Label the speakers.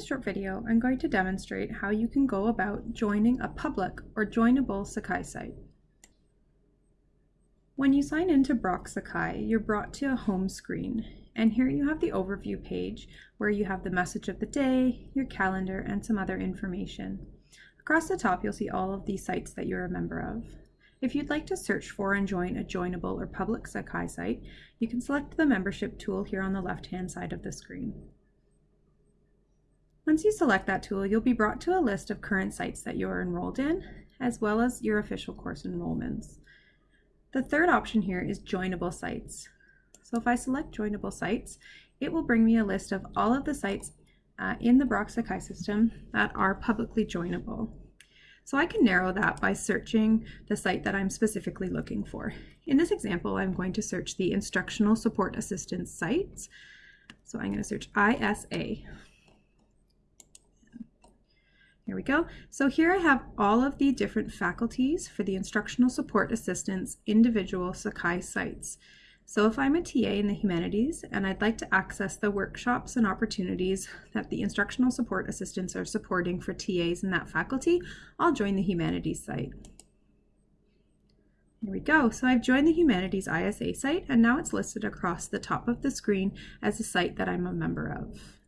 Speaker 1: this short video, I'm going to demonstrate how you can go about joining a public or joinable Sakai site. When you sign into Brock Sakai, you're brought to a home screen, and here you have the overview page where you have the message of the day, your calendar, and some other information. Across the top, you'll see all of the sites that you're a member of. If you'd like to search for and join a joinable or public Sakai site, you can select the membership tool here on the left-hand side of the screen. Once you select that tool, you'll be brought to a list of current sites that you're enrolled in, as well as your official course enrollments. The third option here is joinable sites. So if I select joinable sites, it will bring me a list of all of the sites uh, in the Brock Sakai system that are publicly joinable. So I can narrow that by searching the site that I'm specifically looking for. In this example, I'm going to search the Instructional Support Assistance sites. So I'm going to search ISA. Here we go. So here I have all of the different faculties for the Instructional Support Assistance individual Sakai sites. So if I'm a TA in the humanities and I'd like to access the workshops and opportunities that the instructional support assistants are supporting for TAs in that faculty, I'll join the humanities site. Here we go. So I've joined the Humanities ISA site and now it's listed across the top of the screen as a site that I'm a member of.